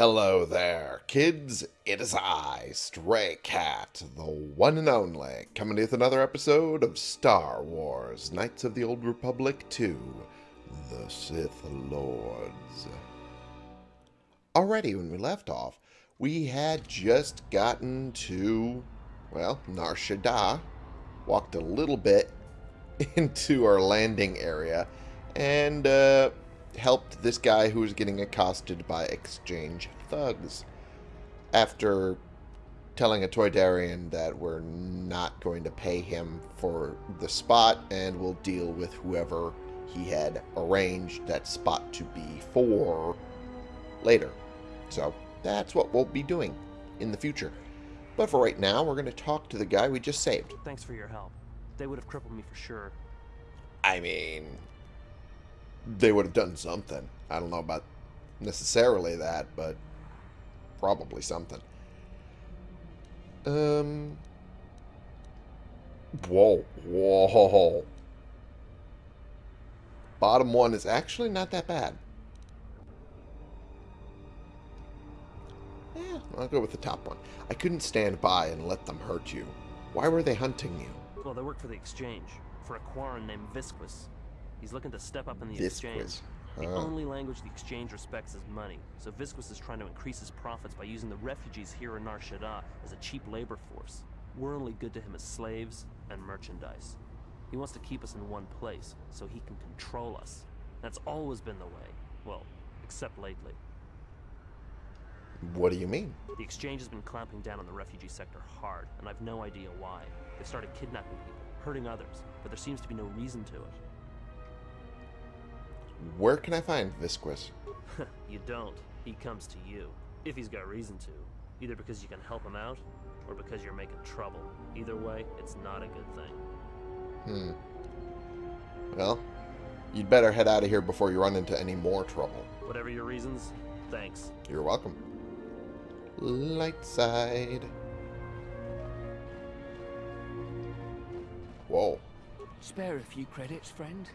Hello there, kids. It is I, Stray Cat, the one and only, coming to you with another episode of Star Wars Knights of the Old Republic 2 The Sith Lords. Already, when we left off, we had just gotten to, well, Nar Shaddaa, walked a little bit into our landing area, and, uh, helped this guy who was getting accosted by exchange thugs. After telling a Toydarian that we're not going to pay him for the spot and we'll deal with whoever he had arranged that spot to be for later. So that's what we'll be doing in the future. But for right now, we're going to talk to the guy we just saved. Thanks for your help. They would have crippled me for sure. I mean, they would have done something. I don't know about necessarily that, but probably something. Um. Whoa, whoa. Bottom one is actually not that bad. Yeah, I'll go with the top one. I couldn't stand by and let them hurt you. Why were they hunting you? Well, they work for the exchange, for a Quarren named Visquis. He's looking to step up in the exchange. The only language the exchange respects is money, so Visquis is trying to increase his profits by using the refugees here in Nar Shaddaa as a cheap labor force. We're only good to him as slaves and merchandise. He wants to keep us in one place, so he can control us. That's always been the way. Well, except lately. What do you mean? The exchange has been clamping down on the refugee sector hard, and I've no idea why. They've started kidnapping people, hurting others, but there seems to be no reason to it. Where can I find Visquis? you don't. He comes to you. If he's got reason to. Either because you can help him out, or because you're making trouble. Either way, it's not a good thing. Hmm. Well, you'd better head out of here before you run into any more trouble. Whatever your reasons, thanks. You're welcome. Light side. Whoa. Spare a few credits, friend?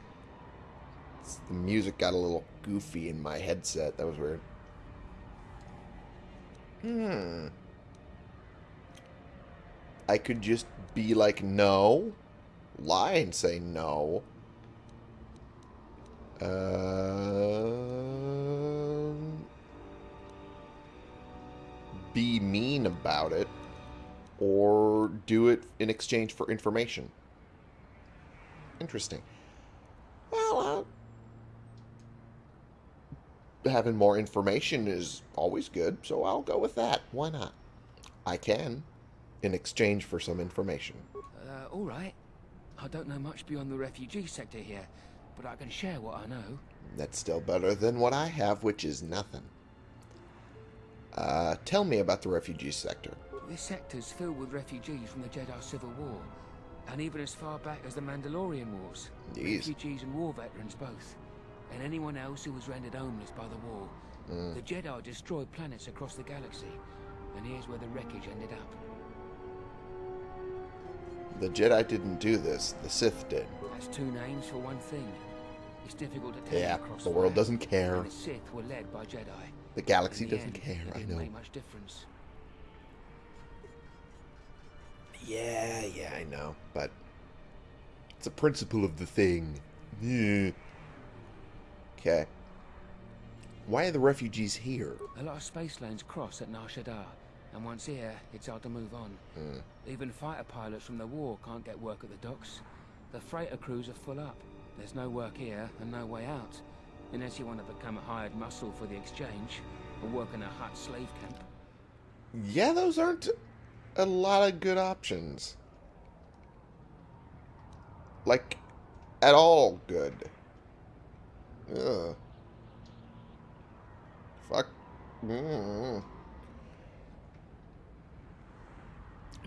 The music got a little goofy in my headset. That was weird. Hmm. I could just be like, no. Lie and say no. Um. be mean about it. Or do it in exchange for information. Interesting. Well, uh, having more information is always good, so I'll go with that. Why not? I can, in exchange for some information. Uh, all right. I don't know much beyond the refugee sector here, but I can share what I know. That's still better than what I have, which is nothing. Uh, tell me about the refugee sector. This sector's filled with refugees from the Jedi Civil War, and even as far back as the Mandalorian Wars. Jeez. Refugees and war veterans both, and anyone else who was rendered homeless by the war. Mm. The Jedi destroyed planets across the galaxy, and here's where the wreckage ended up. The Jedi didn't do this, the Sith did. That's two names for one thing. It's difficult to tell Yeah, across the world doesn't care. The Sith were led by Jedi. The galaxy the doesn't end, care, I know. make much difference. Yeah, yeah, I know, but it's a principle of the thing. Yeah. Okay. Why are the refugees here? A lot of space lanes cross at Nar Shaddaa, and once here, it's hard to move on. Hmm. Even fighter pilots from the war can't get work at the docks. The freighter crews are full up. There's no work here and no way out, unless you want to become a hired muscle for the exchange or work in a Hutt slave camp. Yeah, those aren't a lot of good options. Like, at all good. Ugh. Fuck. Mm.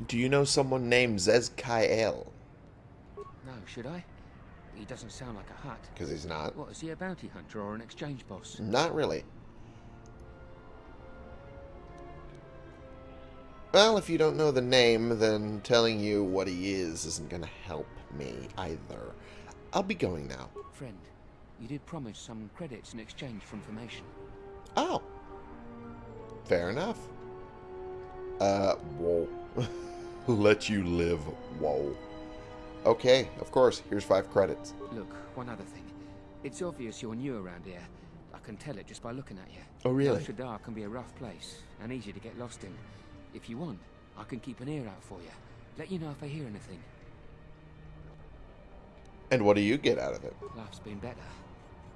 Do you know someone named Zez Kael? No, should I? He doesn't sound like a Hutt. Because he's not. What, is he a bounty hunter or an exchange boss? Not really. Well, if you don't know the name, then telling you what he is isn't going to help me either. I'll be going now. Friend, you did promise some credits in exchange for information. Oh. Fair enough. Uh, whoa. Let you live, whoa. Okay, of course. Here's five credits. Look, one other thing. It's obvious you're new around here. I can tell it just by looking at you. Oh, really? Nar Shaddaa can be a rough place and easy to get lost in. If you want, I can keep an ear out for you. Let you know if I hear anything. And what do you get out of it? Life's been better,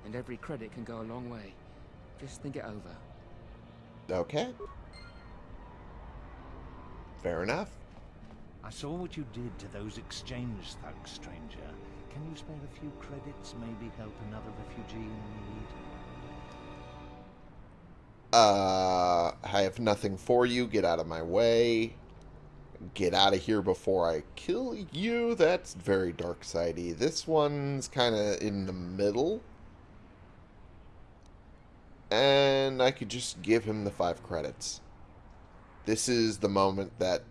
and every credit can go a long way. Just think it over. Okay. Fair enough. I saw what you did to those exchange thugs, stranger. Can you spare a few credits, maybe help another refugee in need? Uh, I have nothing for you. Get out of my way. Get out of here before I kill you. That's very dark sidey. This one's kind of in the middle. And I could just give him the five credits. This is the moment that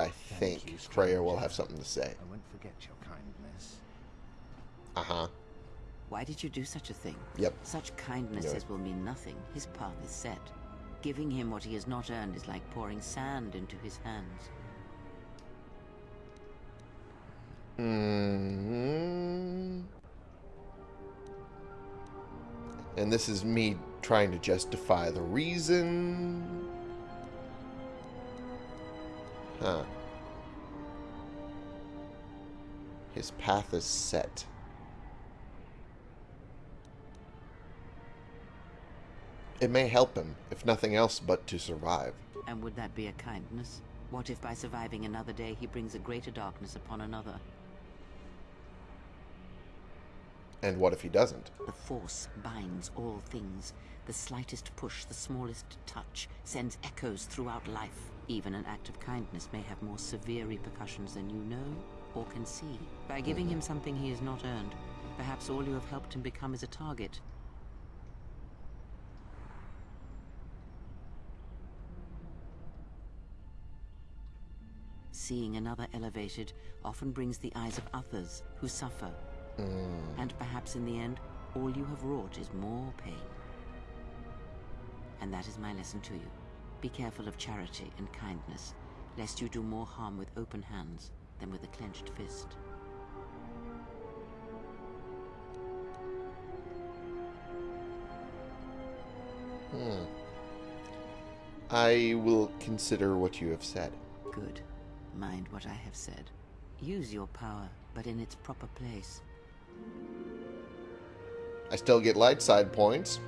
I think you, Kreia will have something to say. I won't forget your kindness. Uh-huh. Why did you do such a thing? Yep. Such kindnesses will mean nothing. His path is set. Giving him what he has not earned is like pouring sand into his hands. Mm. And this is me trying to justify the reason. Huh. His path is set. It may help him, if nothing else but to survive. And would that be a kindness? What if by surviving another day he brings a greater darkness upon another? And what if he doesn't? The Force binds all things. The slightest push, the smallest touch, sends echoes throughout life. Even an act of kindness may have more severe repercussions than you know or can see. By giving mm-hmm. him something he has not earned, perhaps all you have helped him become is a target. Seeing another elevated often brings the eyes of others who suffer. And perhaps in the end, all you have wrought is more pain. And that is my lesson to you. Be careful of charity and kindness, lest you do more harm with open hands than with a clenched fist. Hmm. I will consider what you have said. Good. Mind what I have said. Use your power, but in its proper place. I still get light side points,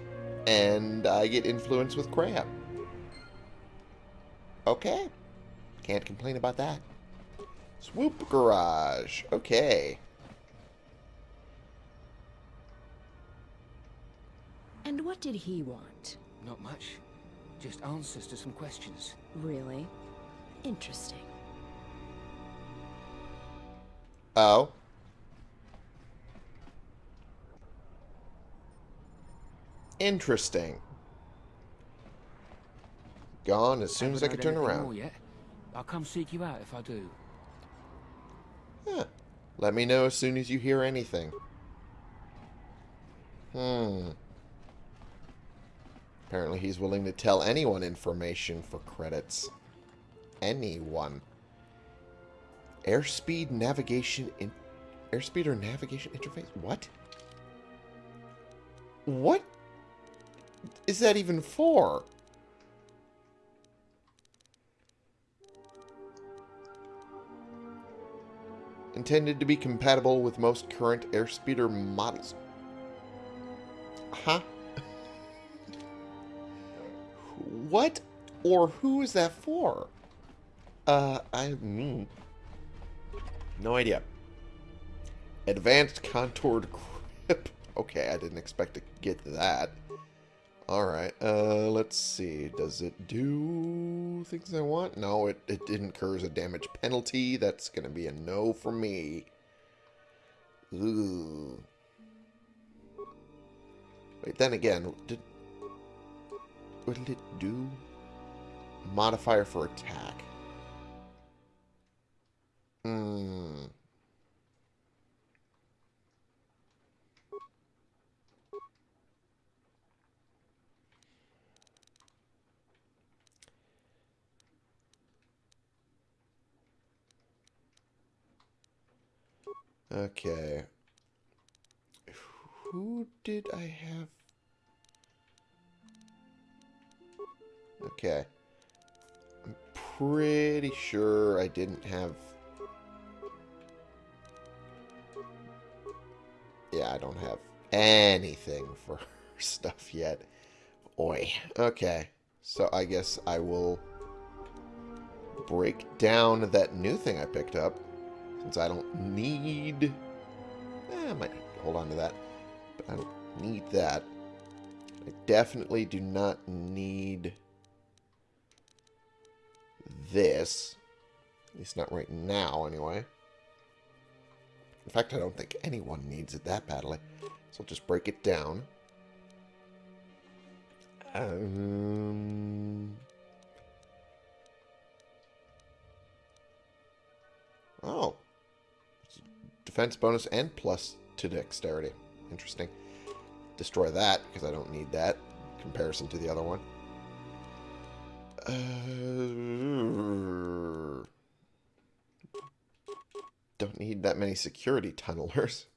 and I get influence with crap. Okay. Can't complain about that. Swoop Garage. Okay. And what did he want? Not much. Just answers to some questions. Really? Interesting. Oh. Interesting. Gone as soon as I could turn around. Yet. I'll come seek you out if I do. Huh. Let me know as soon as you hear anything. Hmm. Apparently he's willing to tell anyone information for credits. Anyone. Airspeed navigation in airspeed or navigation interface? What? What is that even for? Intended to be compatible with most current airspeeder models. Huh? what or who is that for? Uh, I... Mm, no idea. Advanced contoured grip. Okay, I didn't expect to get that. Alright, uh, let's see. Does it do things I want? No, it, it incurs a damage penalty. That's going to be a no for me. Ooh. Wait, then again, did... What did it do? Modifier for attack. Hmm. Okay. Who did I have? Okay. I'm pretty sure I didn't have... Yeah, I don't have anything for stuff yet. Oi. Okay. So I guess I will break down that new thing I picked up. Since I don't need... Eh, I might hold on to that. But I don't need that. I definitely do not need this. At least not right now, anyway. In fact, I don't think anyone needs it that badly. So I'll just break it down. Um... Oh. Defense bonus and plus to dexterity. Interesting. Destroy that, because I don't need that. Comparison to the other one. Uh, don't need that many security tunnelers.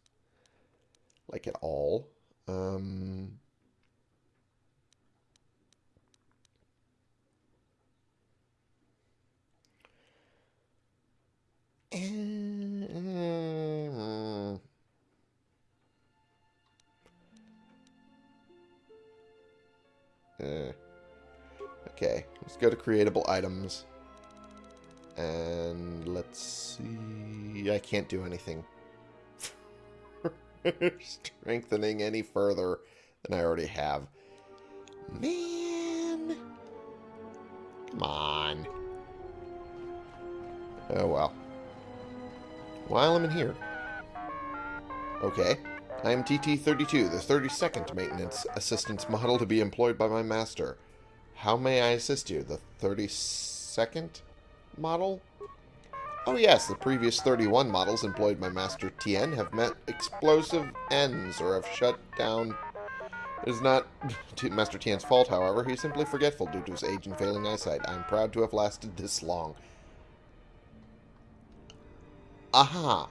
Like at all. Um... Mm. Uh, okay, let's go to creatable items. And let's see. I can't do anything strengthening any further than I already have. Man. Come on. Oh well. While I'm in here. Okay. I am TT-32, the 32nd Maintenance Assistance Model to be employed by my master. How may I assist you? The 32nd model? Oh yes, the previous 31 models employed by Master Tien have met explosive ends or have shut down. It is not Master Tien's fault, however. He is simply forgetful due to his age and failing eyesight. I am proud to have lasted this long. Aha.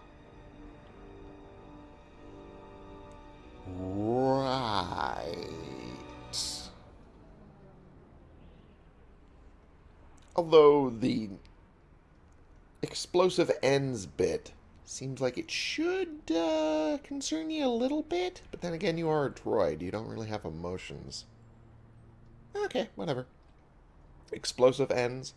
Right. Although the explosive ends bit seems like it should uh, concern you a little bit, but then again, you are a droid. You don't really have emotions. Okay, whatever. Explosive ends.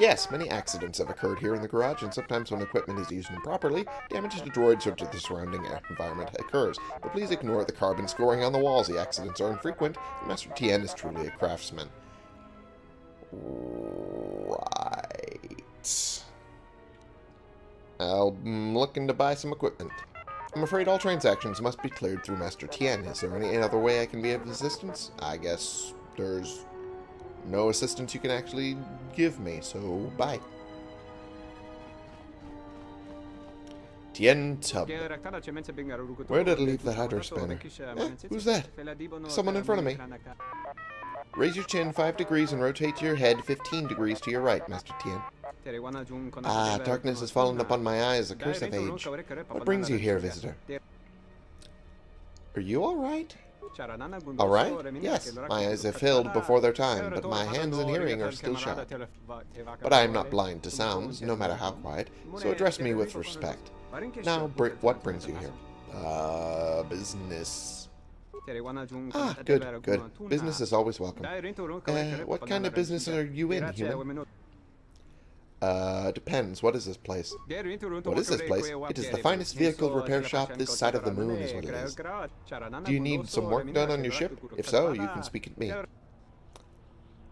Yes, many accidents have occurred here in the garage, and sometimes when equipment is used improperly, damage to droids or to the surrounding environment occurs. But please ignore the carbon scoring on the walls. The accidents are infrequent, and Master Tien is truly a craftsman. Right. I'm looking to buy some equipment. I'm afraid all transactions must be cleared through Master Tien. Is there any other way I can be of assistance? I guess there's no assistance you can actually give me, so bye. Tien Tub. Where did I leave the hydro spanner? Eh, who's that? Someone in front of me. Raise your chin 5 degrees and rotate your head 15 degrees to your right, Master Tien. Ah, darkness has fallen upon my eyes, a curse of age. What brings you here, visitor? Are you alright? Alright? Yes, my eyes have failed before their time, but my hands and hearing are still sharp. But I am not blind to sounds, no matter how quiet, so address me with respect. Now, br what brings you here? Uh, business. Ah, good, good. Business is always welcome. Uh, what kind of business are you in, human? Uh, depends. What is this place? What is this place? It is the finest vehicle repair shop this side of the moon is what it is. Do you need some work done on your ship? If so, you can speak at me.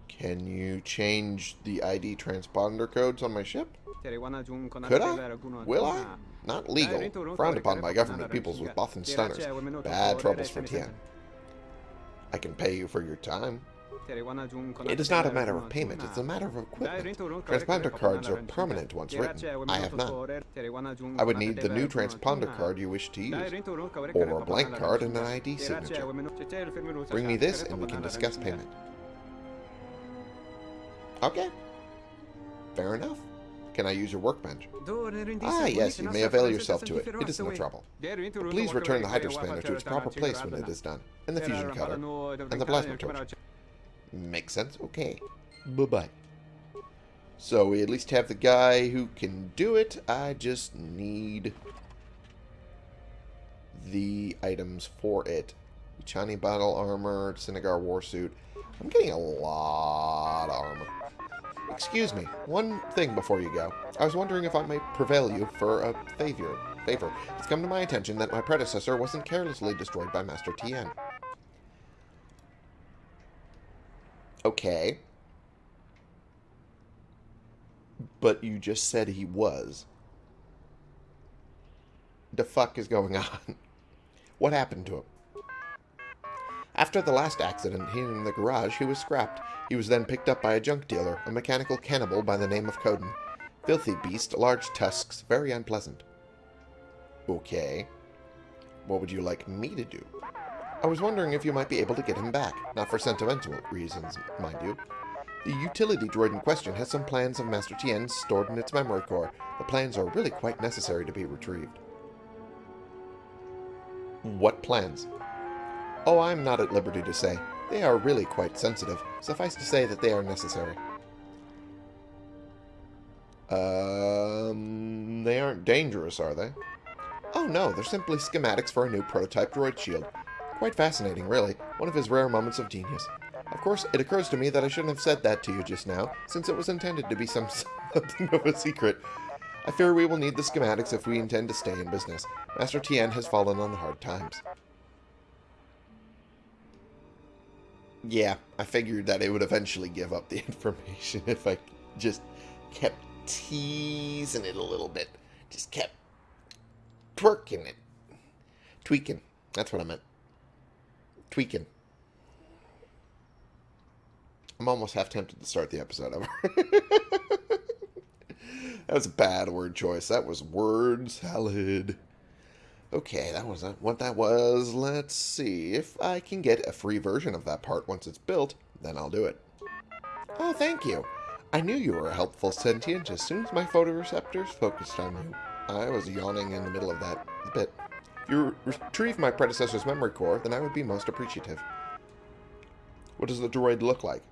Can you change the ID transponder codes on my ship? Could I? Will I? Not legal. Frowned upon by government peoples with Bothan stunners. Bad troubles for Tien. I can pay you for your time. It is not a matter of payment, it's a matter of equipment. Transponder cards are permanent once written. I have none. I would need the new transponder card you wish to use, or a blank card and an ID signature. Bring me this and we can discuss payment. Okay. Fair enough. Can I use your workbench? Ah, yes, you may avail yourself to it. It is no trouble. Please return the hydrospanner to its proper place when it is done, and the fusion cutter, and the plasma torch. Makes sense? Okay. Bye-bye. So we at least have the guy who can do it. I just need the items for it. Chani battle armor, Sinagar warsuit. I'm getting a lot of armor. Excuse me, one thing before you go. I was wondering if I might prevail you for a favor. Favor. It's come to my attention that my predecessor wasn't carelessly destroyed by Master Tien. Okay. But you just said he was. The fuck is going on? What happened to him? After the last accident here in the garage, he was scrapped. He was then picked up by a junk dealer, a mechanical cannibal by the name of Kodin. Filthy beast, large tusks, very unpleasant. Okay. What would you like me to do? I was wondering if you might be able to get him back. Not for sentimental reasons, mind you. The utility droid in question has some plans of Master Tien's stored in its memory core. The plans are really quite necessary to be retrieved. What plans? Oh, I'm not at liberty to say. They are really quite sensitive. Suffice to say that they are necessary. Um, they aren't dangerous, are they? Oh no, they're simply schematics for a new prototype droid shield. Quite fascinating, really. One of his rare moments of genius. Of course, it occurs to me that I shouldn't have said that to you just now, since it was intended to be some something of a secret. I fear we will need the schematics if we intend to stay in business. Master Tien has fallen on hard times. Yeah, I figured that it would eventually give up the information if I just kept teasing it a little bit. Just kept twerking it. Tweaking. That's what I meant. Tweaking. I'm almost half tempted to start the episode over. that was a bad word choice. That was word salad. Okay, that wasn't what that was. Let's see. If I can get a free version of that part once it's built, then I'll do it. Oh, thank you. I knew you were a helpful sentient as soon as my photoreceptors focused on you. I was yawning in the middle of that bit. You retrieve my predecessor's memory core, then I would be most appreciative. What does the droid look like?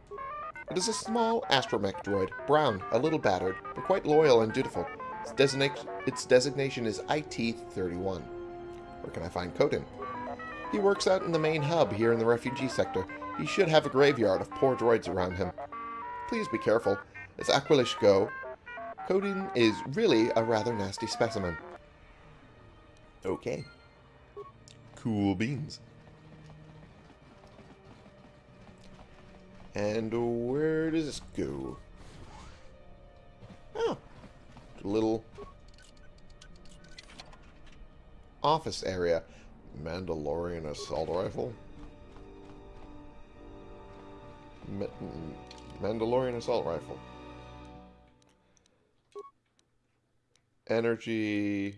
It is a small astromech droid, brown, a little battered, but quite loyal and dutiful. Its, designation, its designation is IT-31. Where can I find Kodin? He works out in the main hub here in the refugee sector. He should have a graveyard of poor droids around him. Please be careful. As Aqualish go, Kodin is really a rather nasty specimen. Okay. Cool beans. And where does this go? Oh. Little office area. Mandalorian assault rifle? Ma Mandalorian assault rifle. Energy.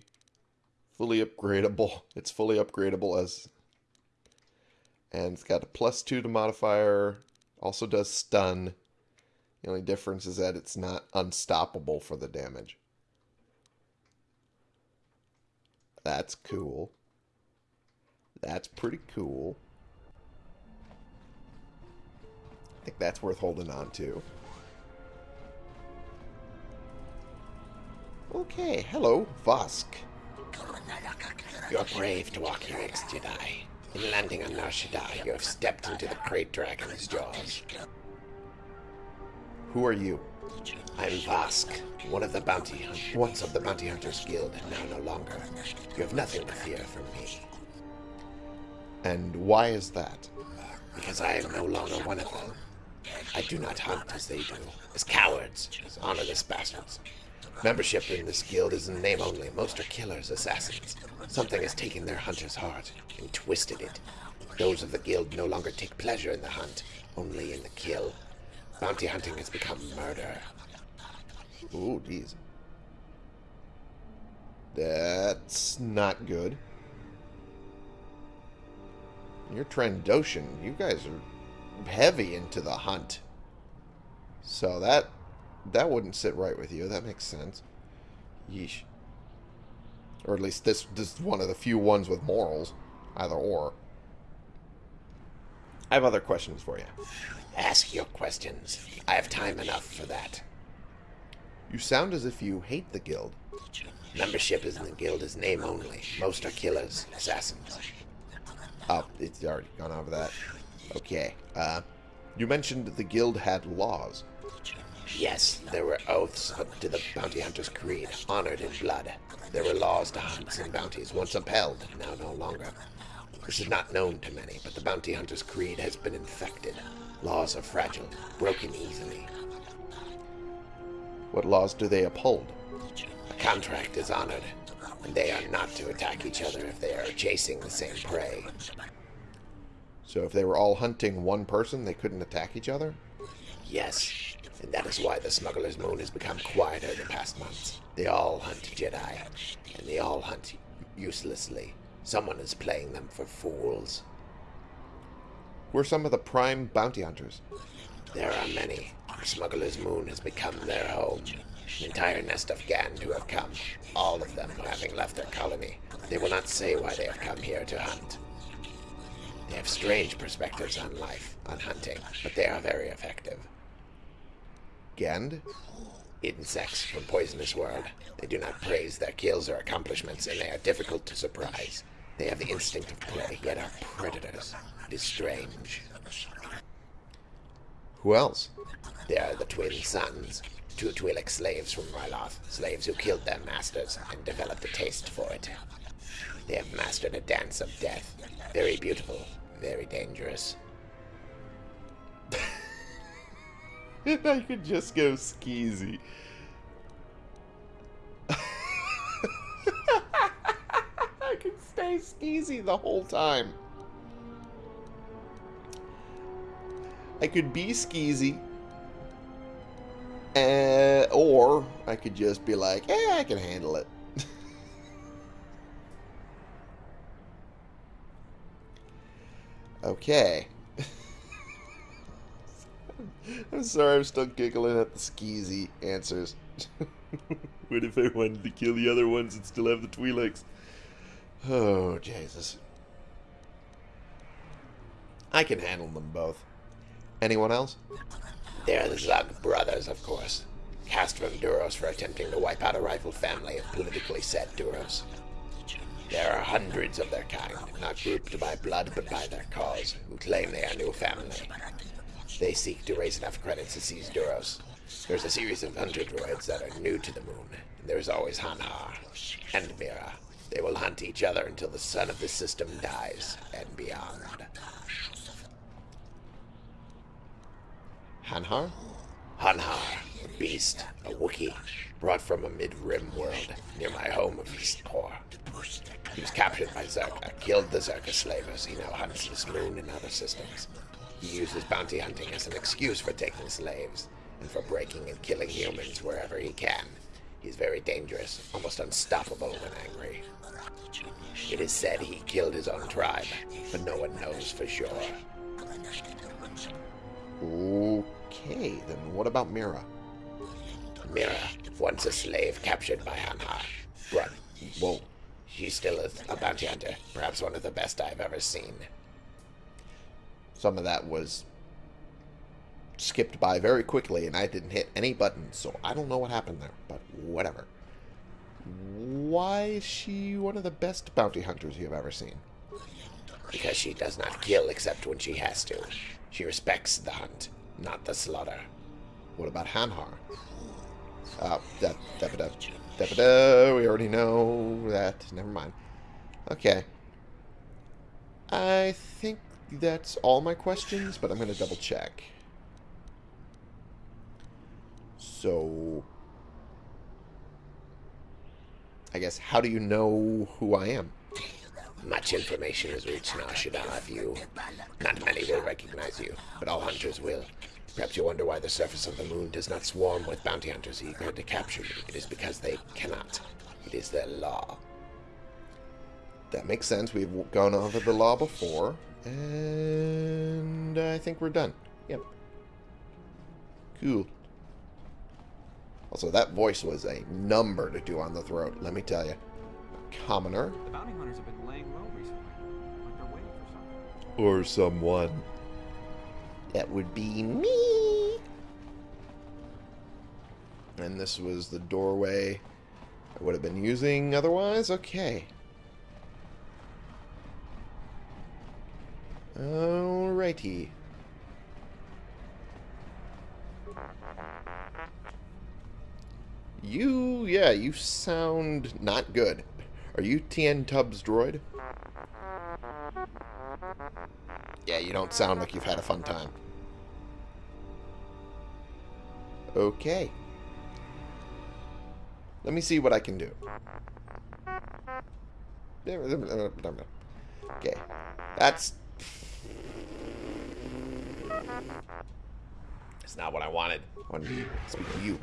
Fully upgradable. It's fully upgradable as... And it's got a plus two to modifier. Also does stun. The only difference is that it's not unstoppable for the damage. That's cool. That's pretty cool. I think that's worth holding on to. Okay, hello, Vossk. You're brave to walk here, ex-Jedi. In landing on Nar you have stepped into the Great Dragon's jaws. Who are you? I'm Vossk, one of the bounty once of the Bounty Hunters Guild, and now no longer. You have nothing to fear from me. And why is that? Because I am no longer one of them. I do not hunt as they do, as cowards, as honorless bastards. Membership in this guild is in name only. Most are killers, assassins. Something has taken their hunter's heart and twisted it. Those of the guild no longer take pleasure in the hunt, only in the kill. Bounty hunting has become murder. Ooh, geez. That's not good. You're Trandoshan. You guys are heavy into the hunt. So that that wouldn't sit right with you. That makes sense. Yeesh. Or at least this, this is one of the few ones with morals. Either or. I have other questions for you. Ask your questions. I have time enough for that. You sound as if you hate the guild. Membership is in the guild is name only. Most are killers, assassins. Oh, it's already gone over that. Okay. Uh, you mentioned the guild had laws. Yes, there were oaths to the bounty hunter's creed, honored in blood. There were laws to hunts and bounties, once upheld, now no longer. This is not known to many, but the bounty hunter's creed has been infected. Laws are fragile, broken easily. What laws do they uphold? A contract is honored, and they are not to attack each other if they are chasing the same prey. So if they were all hunting one person, they couldn't attack each other? Yes, and that is why the Smuggler's Moon has become quieter in the past months. They all hunt Jedi, and they all hunt uselessly. Someone is playing them for fools. Who are some of the prime bounty hunters? There are many. The Smuggler's Moon has become their home. An entire nest of Gand who have come, all of them having left their colony. They will not say why they have come here to hunt. They have strange perspectives on life, on hunting, but they are very effective. Gand? Insects from Poisonous World. They do not praise their kills or accomplishments, and they are difficult to surprise. They have the instinct of prey, yet are predators. It is strange. Who else? They are the twin sons, two Twi'lek slaves from Ryloth, slaves who killed their masters and developed a taste for it. They have mastered a dance of death. Very beautiful, very dangerous. I could just go skeezy. I could stay skeezy the whole time. I could be skeezy. Uh, or I could just be like, eh, I can handle it. okay. I'm sorry, I'm still giggling at the skeezy answers. what if I wanted to kill the other ones and still have the Twi'leks? Oh, Jesus. I can handle them both. Anyone else? They are the Zug brothers, of course. Cast from Duros for attempting to wipe out a rival family of politically set Duros. There are hundreds of their kind, not grouped by blood but by their cause, who claim they are new family. They seek to raise enough credits to seize Duros. There's a series of hunter droids that are new to the moon, and there's always Hanharr and Mira. They will hunt each other until the sun of the system dies, and beyond. Hanharr? Hanharr, a beast, a Wookiee, brought from a mid-rim world near my home of Eastport. He was captured by Czerka, killed the Czerka slavers. He now hunts this moon and other systems. He uses bounty hunting as an excuse for taking slaves and for breaking and killing humans wherever he can. He's very dangerous, almost unstoppable when angry. It is said he killed his own tribe, but no one knows for sure. Okay, then what about Mira? Mira, once a slave captured by Hanharr. But, Whoa. she's still a, a bounty hunter, perhaps one of the best I've ever seen. Some of that was skipped by very quickly, and I didn't hit any buttons, so I don't know what happened there, but whatever. Why is she one of the best bounty hunters you've ever seen? Because she does not kill except when she has to. She respects the hunt, not the slaughter. What about Hanharr? Uh, that, we already know that. Never mind. Okay. I think that's all my questions, but I'm going to double check. So, I guess, how do you know who I am? Much information has reached Nar Shaddaa of you. Not many will recognize you, but all hunters will. Perhaps you wonder why the surface of the moon does not swarm with bounty hunters eager to capture you. It is because they cannot. It is their law. That makes sense. We've gone over the law before. And I think we're done. Yep. Cool. Also, that voice was a number to do on the throat, let me tell you. Commoner. The bounty hunters have been laying low recently. Like they're waiting for something. Or someone. That would be me. And this was the doorway I would have been using otherwise. Okay. Alrighty. You, yeah, you sound not good. Are you TN Tubbs droid? Yeah, you don't sound like you've had a fun time. Okay. Let me see what I can do. Okay. That's... It's not what I wanted. I wanted to speak to you.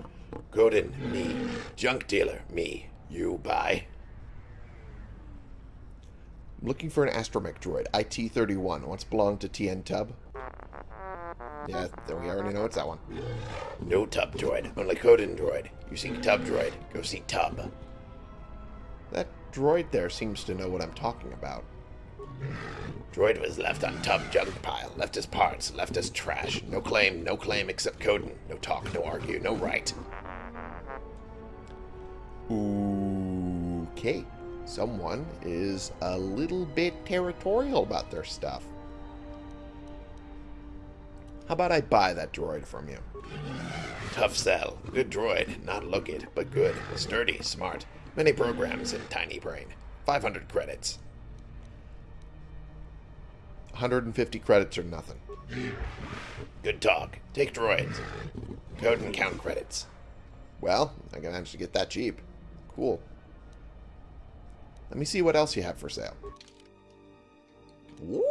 Kodin, me. Junk dealer, me. You buy? I'm looking for an astromech droid. IT-31. Once belonged to TN Tub? Yeah, we already know it's that one. No tub droid, only Kodin droid. You seek tub droid, go see tub. That droid there seems to know what I'm talking about. Droid was left on tub junk pile, left as parts, left as trash. No claim, no claim except Kodin. No talk, no argue, no right. Okay. Someone is a little bit territorial about their stuff. How about I buy that droid from you? Tough sell. Good droid. Not look it, but good. Sturdy, smart. Many programs in tiny brain. 500 credits. 150 credits or nothing. Good talk. Take droids. Code and count credits. Well, I can actually get that cheap. Cool. Let me see what else you have for sale. Ooh.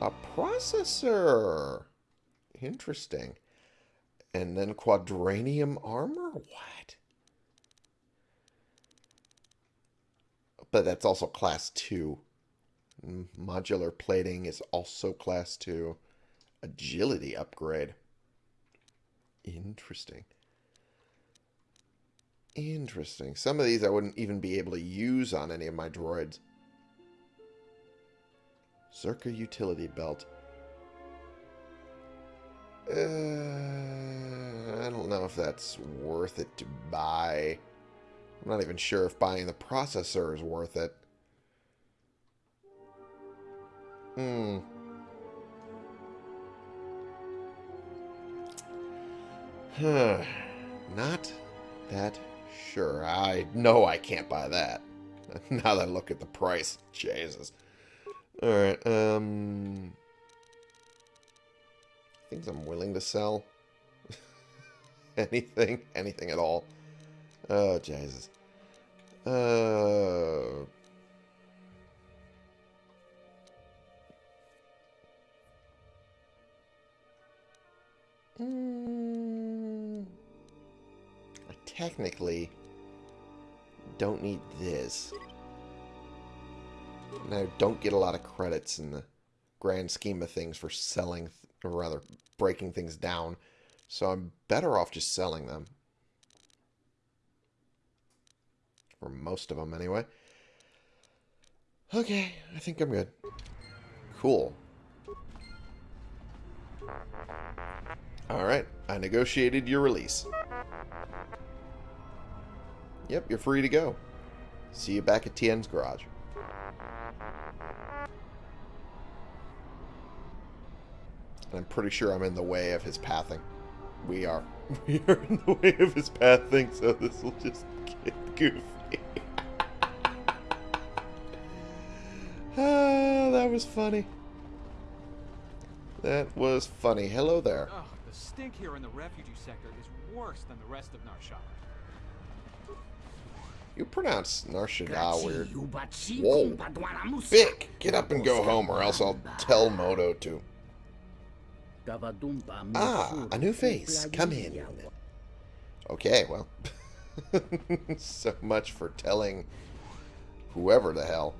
A processor. Interesting. And then quadranium armor? What? But that's also class 2. Modular plating is also class 2. Agility upgrade. Interesting. Interesting. Some of these I wouldn't even be able to use on any of my droids. Czerka utility belt. Uh, I don't know if that's worth it to buy. I'm not even sure if buying the processor is worth it. Hmm. Huh. Not that sure. I know I can't buy that. now that I look at the price. Jesus. Alright, um... Things I'm willing to sell. anything. Anything at all. Oh, Jesus. Uh... Mm, I technically don't need this. And I don't get a lot of credits in the grand scheme of things for selling, or rather, breaking things down. So I'm better off just selling them. For most of them, anyway. Okay, I think I'm good. Cool. Alright, I negotiated your release. Yep, you're free to go. See you back at TN's garage. I'm pretty sure I'm in the way of his pathing. We are. We are in the way of his pathing, so this will just get goofy. ah, that was funny. That was funny. Hello there. Ugh, the stink here in the refugee sector is worse than the rest of Nar Shaddaa. You pronounce Nar Shaddaa weird. Whoa. Vic, get up and go home or else I'll tell Moto to. Ah, a new face. Come in. Okay, well. so much for telling whoever the hell.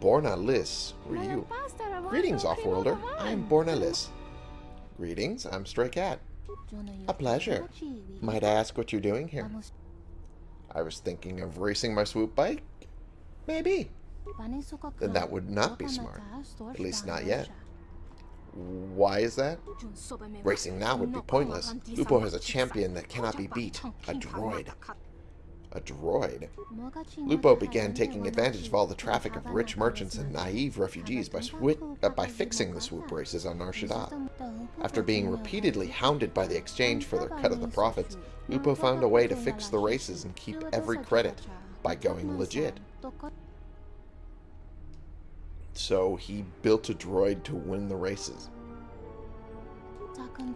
Borna Liss, who are you? Greetings, Offworlder. I'm Borna Liss. Greetings, I'm Stray Cat. A pleasure. Might I ask what you're doing here? I was thinking of racing my swoop bike? Maybe. Then that would not be smart. At least not yet. Why is that? Racing now would be pointless. Lupo has a champion that cannot be beat. A droid. A droid? Lupo began taking advantage of all the traffic of rich merchants and naive refugees by, uh, by fixing the swoop races on Nar Shaddaa. After being repeatedly hounded by the exchange for their cut of the profits, Lupo found a way to fix the races and keep every credit by going legit. So he built a droid to win the races.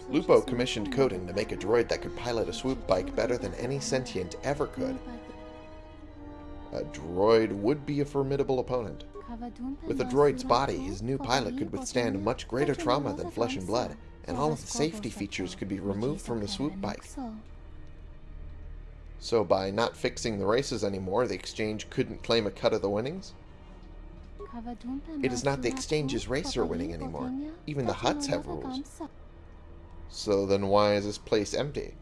Lupo commissioned Kodin to make a droid that could pilot a swoop bike better than any sentient ever could. A droid would be a formidable opponent. With a droid's body, his new pilot could withstand much greater trauma than flesh and blood, and all of the safety features could be removed from the swoop bike. So by not fixing the races anymore, the exchange couldn't claim a cut of the winnings? It is not the exchange's racer winning anymore. Even the Hutts have rules. So then why is this place empty?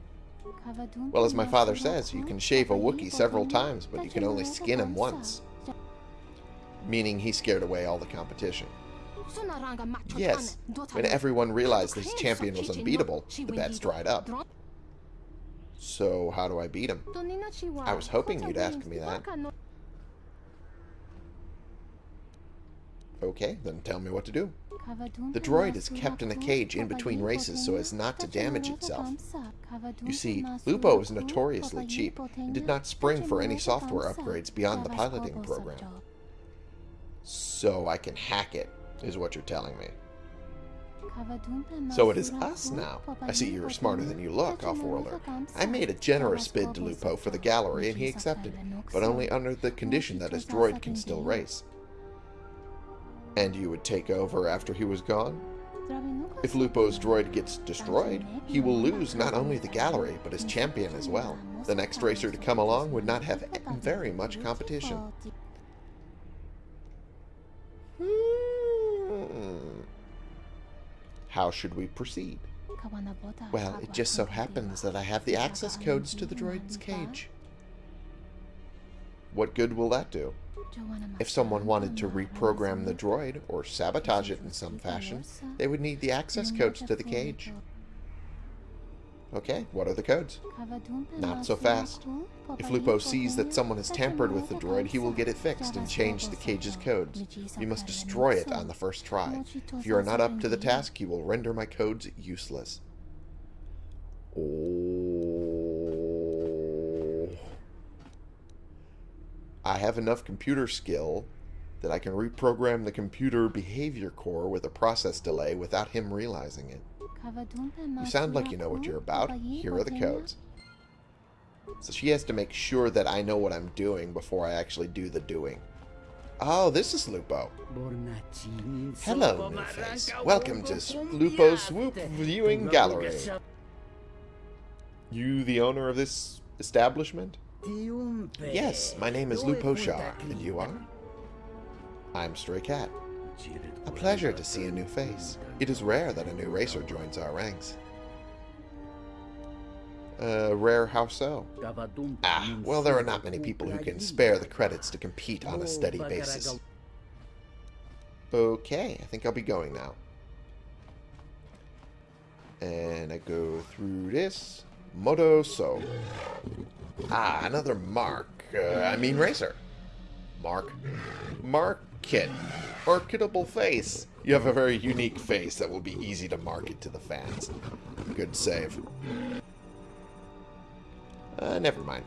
Well, as my father says, you can shave a Wookiee several times, but you can only skin him once. Meaning he scared away all the competition. Yes, when everyone realized this champion was unbeatable, the bets dried up. So how do I beat him? I was hoping you'd ask me that. Okay, then tell me what to do. The droid is kept in a cage in between races so as not to damage itself. You see, Lupo is notoriously cheap and did not spring for any software upgrades beyond the piloting program. So I can hack it, is what you're telling me. So it is us now. I see you're smarter than you look, off-worlder. I made a generous bid to Lupo for the gallery and he accepted, but only under the condition that his droid can still race. And you would take over after he was gone? If Lupo's droid gets destroyed, he will lose not only the gallery, but his champion as well. The next racer to come along would not have very much competition. Hmm. How should we proceed? Well, it just so happens that I have the access codes to the droid's cage. What good will that do? If someone wanted to reprogram the droid or sabotage it in some fashion, they would need the access codes to the cage. Okay, what are the codes? Not so fast. If Lupo sees that someone has tampered with the droid, he will get it fixed and change the cage's codes. You must destroy it on the first try. If you are not up to the task, you will render my codes useless. Oh. I have enough computer skill that I can reprogram the computer behavior core with a process delay without him realizing it. You sound like you know what you're about. Here are the codes. So she has to make sure that I know what I'm doing before I actually do the doing. Oh, this is Lupo. Hello, Newface. Welcome to Lupo's Swoop Viewing Gallery. You the owner of this establishment? Yes, my name is Lupo Shar, and you are? I'm Stray Cat. A pleasure to see a new face. It is rare that a new racer joins our ranks. Uh, rare how so? Ah, well there are not many people who can spare the credits to compete on a steady basis. Okay, I think I'll be going now. And I go through this. Moto So. Ah, another Mark. Uh, I mean Racer. Mark. Market. Marketable face. You have a very unique face that will be easy to market to the fans. Good save. Uh, never mind.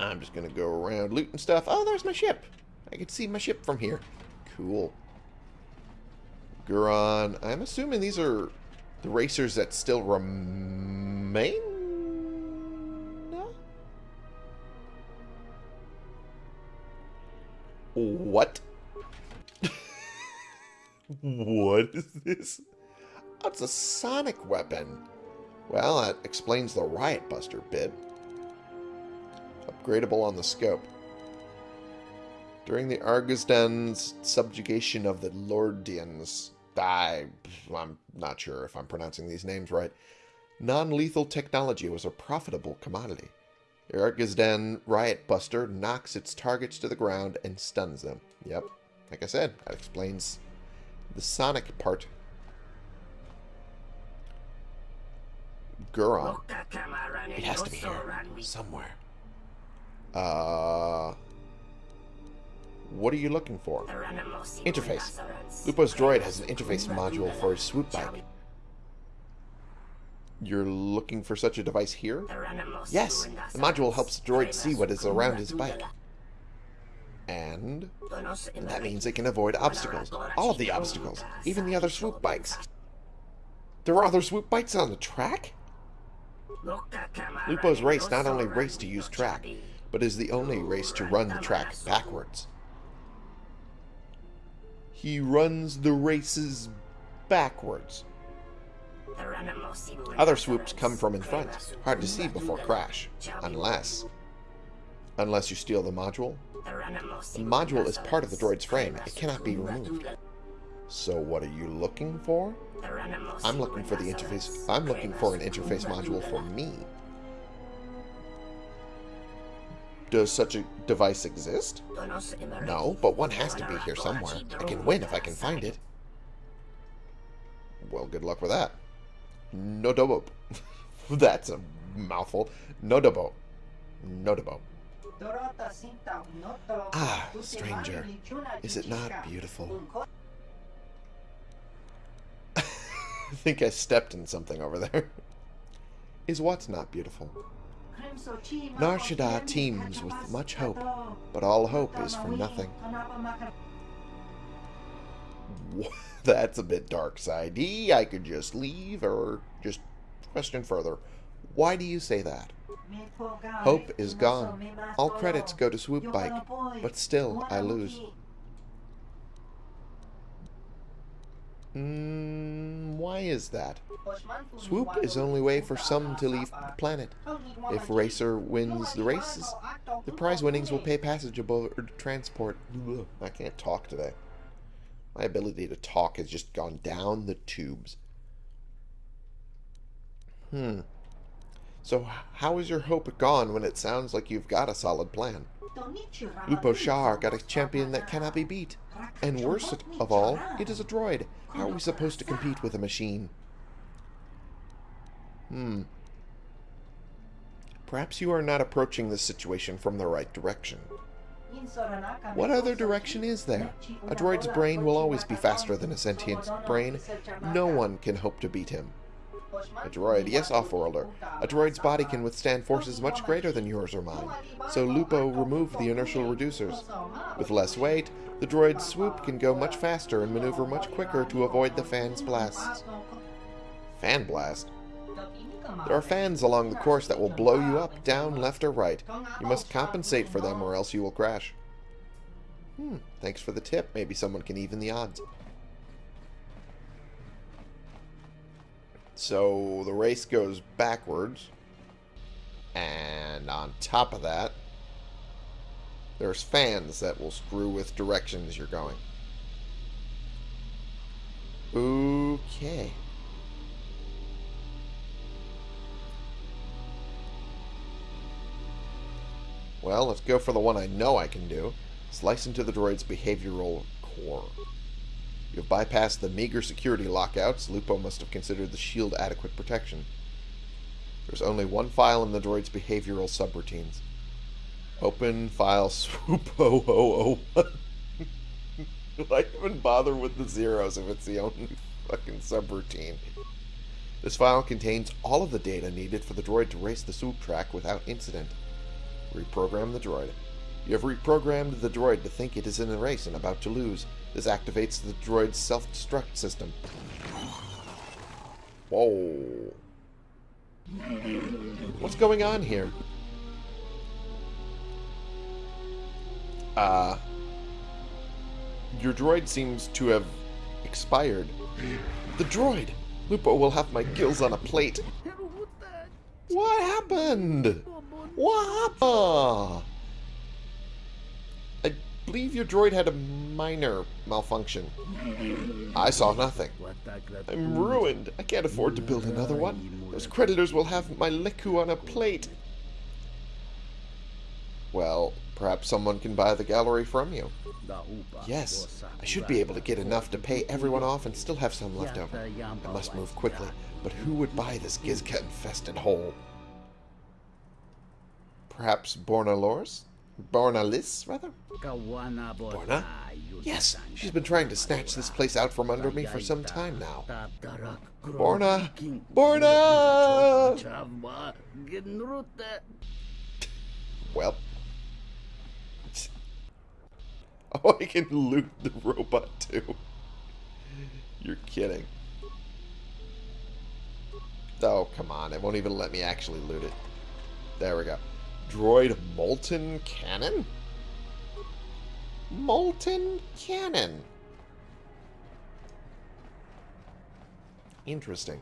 I'm just gonna go around looting stuff. Oh, there's my ship. I can see my ship from here. Cool. Guron. I'm assuming these are the racers that still remain? What? what is this? It's a sonic weapon. Well, that explains the Riot Buster bit. Upgradable on the scope. During the Argosdan's subjugation of the Lordians, I, I'm not sure if I'm pronouncing these names right. Non-lethal technology was a profitable commodity. Ergizden Riot Buster knocks its targets to the ground and stuns them. Yep, like I said, that explains the sonic part. Guron. It has to be here. Somewhere. Uh... What are you looking for? Interface. Lupo's droid has an interface module for his swoop bike. You're looking for such a device here? Yes, the module helps the droid see what is around his bike. And that means it can avoid obstacles. All of the obstacles. Even the other swoop bikes. There are other swoop bikes on the track? Lupo's race not only race to use track, but is the only race to run the track backwards. He runs the races backwards. Other swoops come from in front, hard to see before crash, unless... Unless you steal the module. The module is part of the droid's frame, it cannot be removed. So what are you looking for? I'm looking for the interface, I'm looking for an interface module for me. Does such a device exist? No, but one has to be here somewhere. I can win if I can find it. Well, good luck with that. Nodobo. That's a mouthful. Nodobo. Nodobo. Ah, stranger. Is it not beautiful? I think I stepped in something over there. Is what's not beautiful? Nar Shaddaa teems with much hope, but all hope is for nothing. That's a bit dark side. I could just leave or just question further. Why do you say that? Hope is gone. All credits go to Swoop Bike, but still I lose. Mm, why is that? Swoop is only way for some to leave the planet. If Racer wins the races, the prize winnings will pay passage aboard transport. I can't talk today. My ability to talk has just gone down the tubes. Hmm. So how is your hope gone when it sounds like you've got a solid plan? Lupo Shar got a champion that cannot be beat. And worst of all, it is a droid. How are we supposed to compete with a machine? Hmm. Perhaps you are not approaching this situation from the right direction. What other direction is there? A droid's brain will always be faster than a sentient brain. No one can hope to beat him. A droid, yes, off-worlder. A droid's body can withstand forces much greater than yours or mine, so Lupo removed the inertial reducers. With less weight, the droid's swoop can go much faster and maneuver much quicker to avoid the fan's blasts. Fan blast? There are fans along the course that will blow you up, down, left, or right. You must compensate for them or else you will crash. Hmm, thanks for the tip. Maybe someone can even the odds. So the race goes backwards. And on top of that, there's fans that will screw with directions you're going. Okay. Well, let's go for the one I know I can do. Slice into the droid's behavioral core. You have bypassed the meager security lockouts. Lupo must have considered the shield adequate protection. There's only one file in the droid's behavioral subroutines. Open file swoop 001. Why even bother with the zeros if it's the only fucking subroutine? This file contains all of the data needed for the droid to race the swoop track without incident. Reprogram the droid. You have reprogrammed the droid to think it is in a race and about to lose. This activates the droid's self-destruct system. Whoa. What's going on here? Uh... Your droid seems to have expired. The droid! Lupo will have my gills on a plate. What happened? What? I believe your droid had a minor malfunction. I saw nothing. I'm ruined. I can't afford to build another one. Those creditors will have my Leku on a plate. Well, perhaps someone can buy the gallery from you. Yes, I should be able to get enough to pay everyone off and still have some left over. I must move quickly, but who would buy this Gizka-infested hole? Perhaps Bornalors? Bornalis, rather? Borna? Yes, she's been trying to snatch this place out from under me for some time now. Borna! Borna! Well. Oh, I can loot the robot too. You're kidding. Oh, come on. It won't even let me actually loot it. There we go. Droid Molten Cannon? Molten Cannon. Interesting.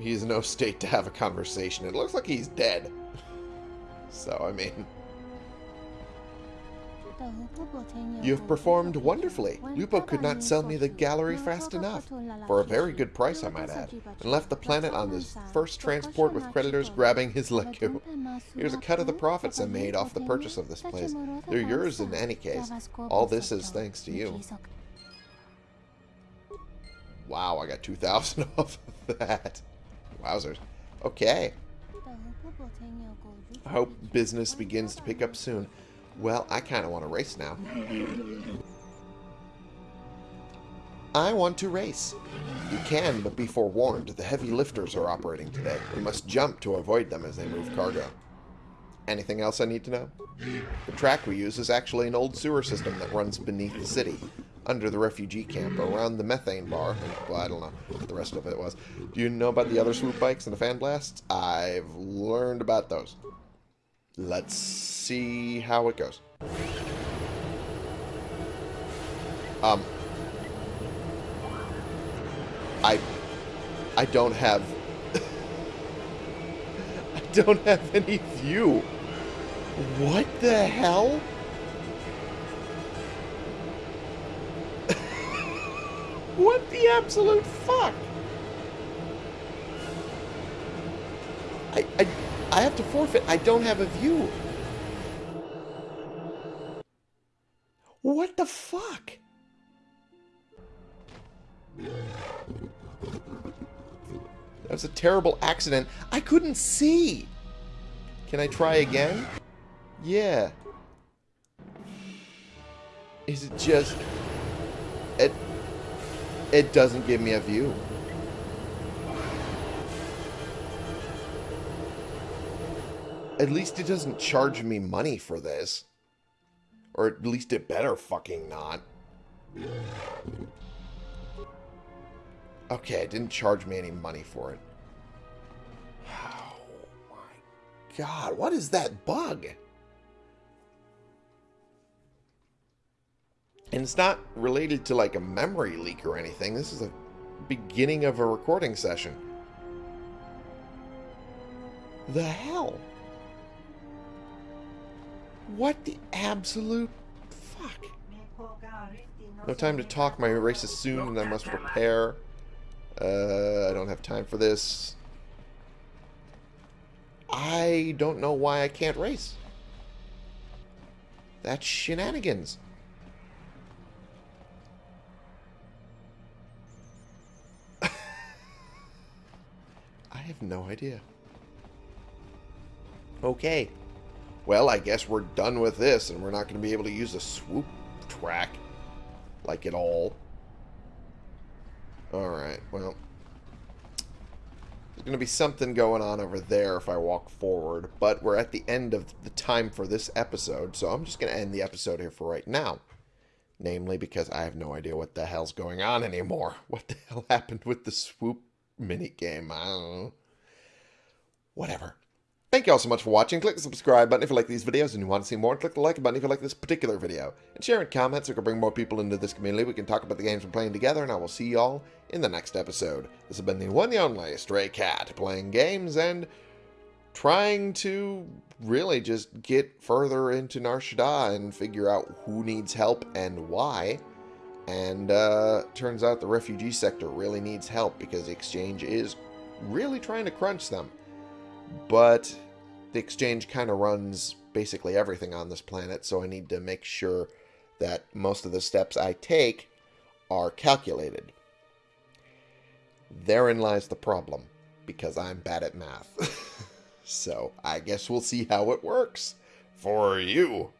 He's in no state to have a conversation. It looks like he's dead. So, I mean... You have performed wonderfully. Lupo could not sell me the gallery fast enough. For a very good price, I might add. And left the planet on his first transport with creditors grabbing his Leku. Here's a cut of the profits I made off the purchase of this place. They're yours in any case. All this is thanks to you. Wow, I got 2,000 off of that. Wowzers. Okay. I hope business begins to pick up soon. Well, I kind of want to race now. I want to race. You can, but be forewarned. The heavy lifters are operating today. We must jump to avoid them as they move cargo. Anything else I need to know? The track we use is actually an old sewer system that runs beneath the city, under the refugee camp, around the methane bar. Well, I don't know what the rest of it was. Do you know about the other swoop bikes and the fan blasts? I've learned about those. Let's see how it goes. Um, I, I don't have, I don't have any view. What the hell? what the absolute fuck? I, I, I have to forfeit. I don't have a view. What the fuck? That was a terrible accident. I couldn't see. Can I try again? Yeah. Is it just... It... It doesn't give me a view. At least it doesn't charge me money for this. Or at least it better fucking not. Okay, it didn't charge me any money for it. Oh my god, what is that bug? And it's not related to like a memory leak or anything. This is the beginning of a recording session. The hell? What the absolute fuck? No time to talk. My race is soon and I must prepare. Uh, I don't have time for this. I don't know why I can't race. That's shenanigans. I have no idea. Okay. Well, I guess we're done with this, and we're not going to be able to use a swoop track like at all. Alright, well. There's going to be something going on over there if I walk forward, but we're at the end of the time for this episode, so I'm just going to end the episode here for right now. Namely, because I have no idea what the hell's going on anymore. What the hell happened with the swoop minigame? I don't know. Whatever. Thank you all so much for watching. Click the subscribe button if you like these videos and you want to see more. Click the like button if you like this particular video. And share and comment so we can bring more people into this community. We can talk about the games we're playing together. And I will see you all in the next episode. This has been the one and only Stray Cat playing games and trying to really just get further into Nar Shaddaa and figure out who needs help and why. And uh, turns out the refugee sector really needs help because the exchange is really trying to crunch them. But the exchange kind of runs basically everything on this planet, so I need to make sure that most of the steps I take are calculated. Therein lies the problem, because I'm bad at math. so I guess we'll see how it works for you.